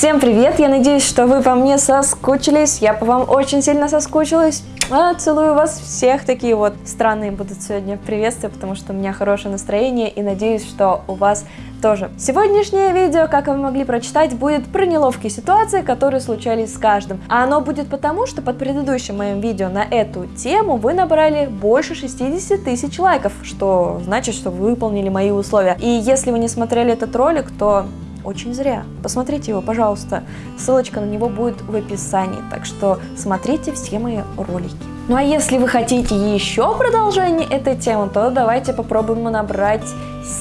Всем привет! Я надеюсь, что вы по мне соскучились. Я по вам очень сильно соскучилась. А, целую вас всех. Такие вот странные будут сегодня приветствия, потому что у меня хорошее настроение и надеюсь, что у вас тоже. Сегодняшнее видео, как вы могли прочитать, будет про неловкие ситуации, которые случались с каждым. А оно будет потому, что под предыдущим моим видео на эту тему вы набрали больше 60 тысяч лайков, что значит, что вы выполнили мои условия. И если вы не смотрели этот ролик, то очень зря. Посмотрите его, пожалуйста. Ссылочка на него будет в описании, так что смотрите все мои ролики. Ну а если вы хотите еще продолжение этой темы, то давайте попробуем набрать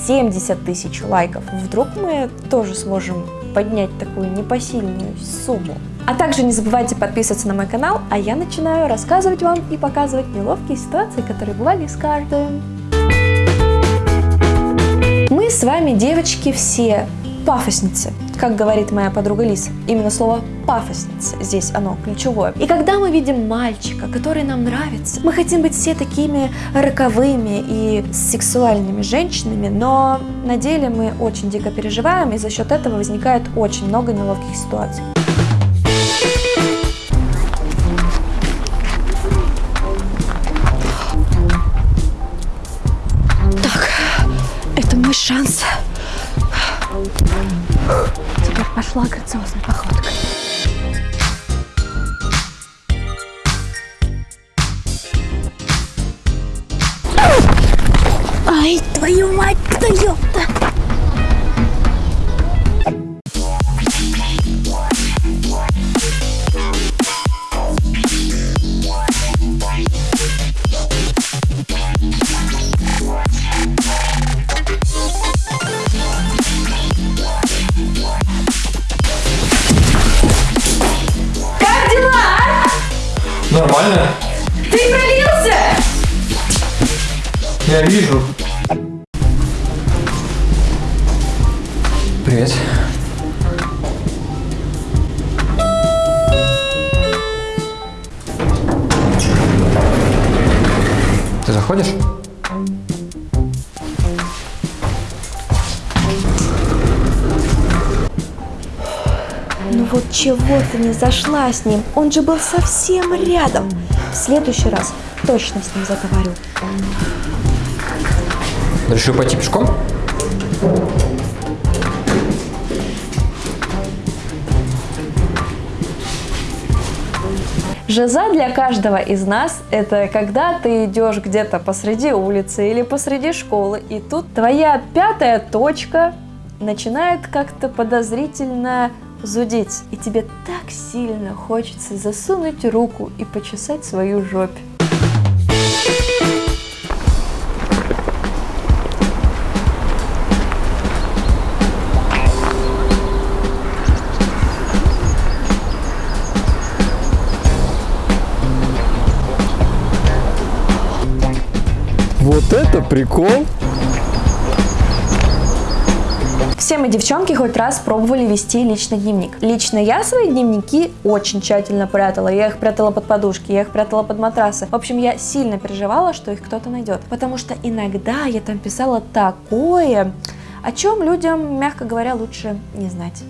70 тысяч лайков. Вдруг мы тоже сможем поднять такую непосильную сумму. А также не забывайте подписываться на мой канал, а я начинаю рассказывать вам и показывать неловкие ситуации, которые бывали с каждым. Мы с вами, девочки, все пафосницы, как говорит моя подруга Лиса. Именно слово пафосница здесь оно ключевое. И когда мы видим мальчика, который нам нравится, мы хотим быть все такими роковыми и сексуальными женщинами, но на деле мы очень дико переживаем, и за счет этого возникает очень много неловких ситуаций. Пошла грациозной походкой. Ай, твою мать, да ёпта! Вижу. Привет. Ты заходишь? Ну вот чего ты не зашла с ним? Он же был совсем рядом. В следующий раз точно с ним заговорю. Решил пойти пешком? Жиза для каждого из нас – это когда ты идешь где-то посреди улицы или посреди школы, и тут твоя пятая точка начинает как-то подозрительно зудеть. И тебе так сильно хочется засунуть руку и почесать свою жопь. Прикол! Все мы девчонки хоть раз пробовали вести личный дневник. Лично я свои дневники очень тщательно прятала. Я их прятала под подушки, я их прятала под матрасы. В общем, я сильно переживала, что их кто-то найдет. Потому что иногда я там писала такое, о чем людям, мягко говоря, лучше не знать.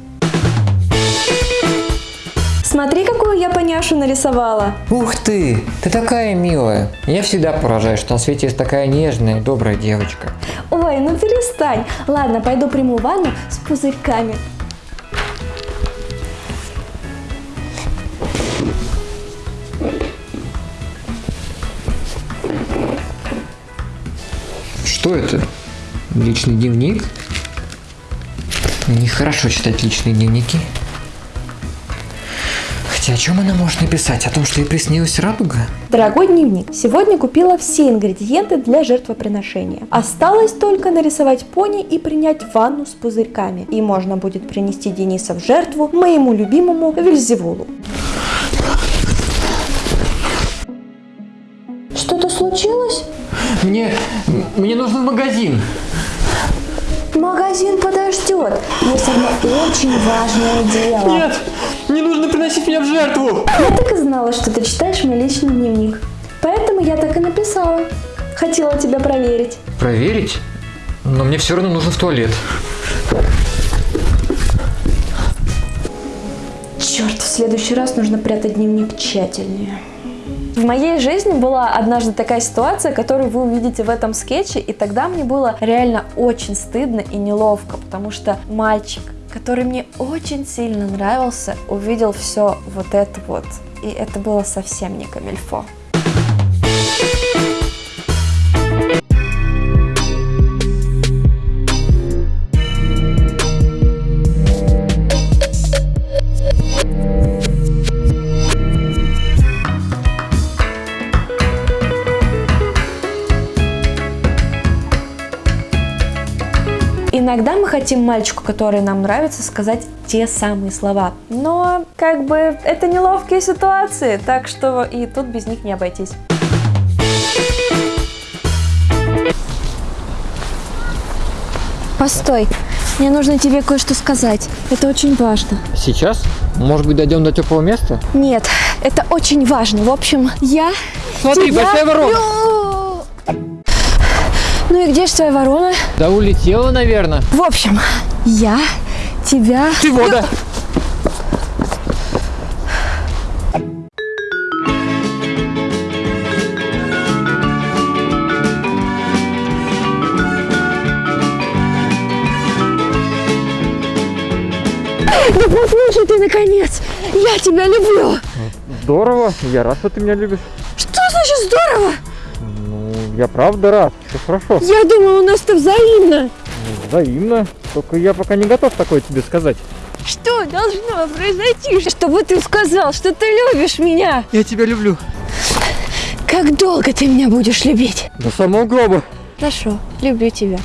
Смотри, какую я поняшу нарисовала. Ух ты! Ты такая милая. Я всегда поражаюсь, что на свете есть такая нежная и добрая девочка. Ой, ну перестань. Ладно, пойду приму ванну с пузырьками. Что это? Личный дневник? Нехорошо читать личные дневники. Хотя о чем она может написать? О том, что ей приснилась радуга? Дорогой дневник, сегодня купила все ингредиенты для жертвоприношения. Осталось только нарисовать пони и принять ванну с пузырьками. И можно будет принести Дениса в жертву моему любимому Вильзевулу. Что-то случилось? Мне... мне нужен магазин. Магазин подождет. Есть одно очень важное дело. Нет, не нужно приносить меня в жертву. Я так и знала, что ты читаешь мой личный дневник. Поэтому я так и написала. Хотела тебя проверить. Проверить? Но мне все равно нужно в туалет. Черт, в следующий раз нужно прятать дневник тщательнее. В моей жизни была однажды такая ситуация, которую вы увидите в этом скетче, и тогда мне было реально очень стыдно и неловко, потому что мальчик, который мне очень сильно нравился, увидел все вот это вот. И это было совсем не камильфо. Иногда мы хотим мальчику, который нам нравится, сказать те самые слова. Но, как бы, это неловкие ситуации, так что и тут без них не обойтись. Постой, мне нужно тебе кое-что сказать. Это очень важно. Сейчас? Может быть, дойдем до теплого места? Нет, это очень важно. В общем, я Смотри, тебя большая ворона. люблю. Ну где же твоя ворона? Да улетела, наверное. В общем, я тебя... Ты вода. Да послушай ты, наконец! Я тебя люблю! Здорово, я рад, что ты меня любишь. Что значит здорово? Ну, я правда рад, все хорошо. Я думала, у нас-то взаимно. Взаимно. Только я пока не готов такое тебе сказать. Что должно произойти, чтобы ты сказал, что ты любишь меня? Я тебя люблю. Как долго ты меня будешь любить? До самого гроба. Хорошо, люблю тебя.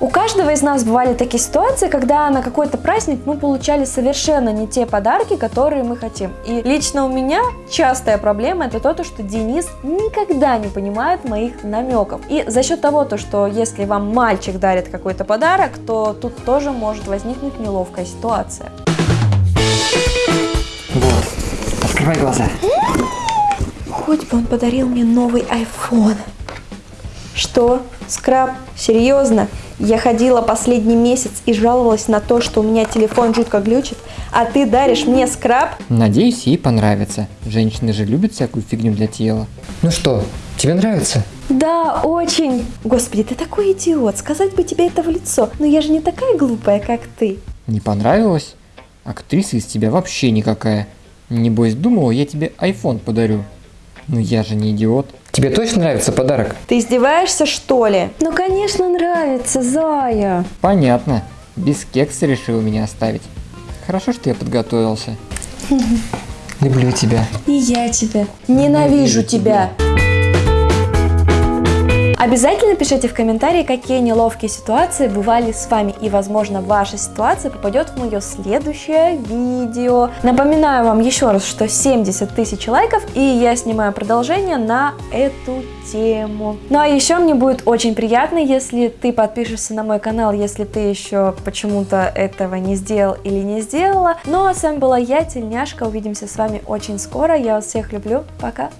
У каждого из нас бывали такие ситуации, когда на какой-то праздник мы получали совершенно не те подарки, которые мы хотим. И лично у меня частая проблема это то, что Денис никогда не понимает моих намеков. И за счет того, то, что если вам мальчик дарит какой-то подарок, то тут тоже может возникнуть неловкая ситуация. Вот, открывай глаза. Хоть бы он подарил мне новый iPhone. Что? Скраб? Серьезно? Я ходила последний месяц и жаловалась на то, что у меня телефон жутко глючит, а ты даришь мне скраб? Надеюсь, ей понравится. Женщины же любят всякую фигню для тела. Ну что, тебе нравится? Да, очень. Господи, ты такой идиот, сказать бы тебе это в лицо, но я же не такая глупая, как ты. Не понравилось? Актриса из тебя вообще никакая. Небось, думала, я тебе iPhone подарю. Ну я же не идиот. Тебе точно нравится подарок? Ты издеваешься, что ли? Ну, конечно, нравится, Зая. Понятно. Без кекса решил меня оставить. Хорошо, что я подготовился. Люблю тебя. И я тебя. Ненавижу тебя. Обязательно пишите в комментарии, какие неловкие ситуации бывали с вами, и, возможно, ваша ситуация попадет в мое следующее видео. Напоминаю вам еще раз, что 70 тысяч лайков, и я снимаю продолжение на эту тему. Ну а еще мне будет очень приятно, если ты подпишешься на мой канал, если ты еще почему-то этого не сделал или не сделала. Ну а с вами была я, Тельняшка, увидимся с вами очень скоро, я вас всех люблю, пока!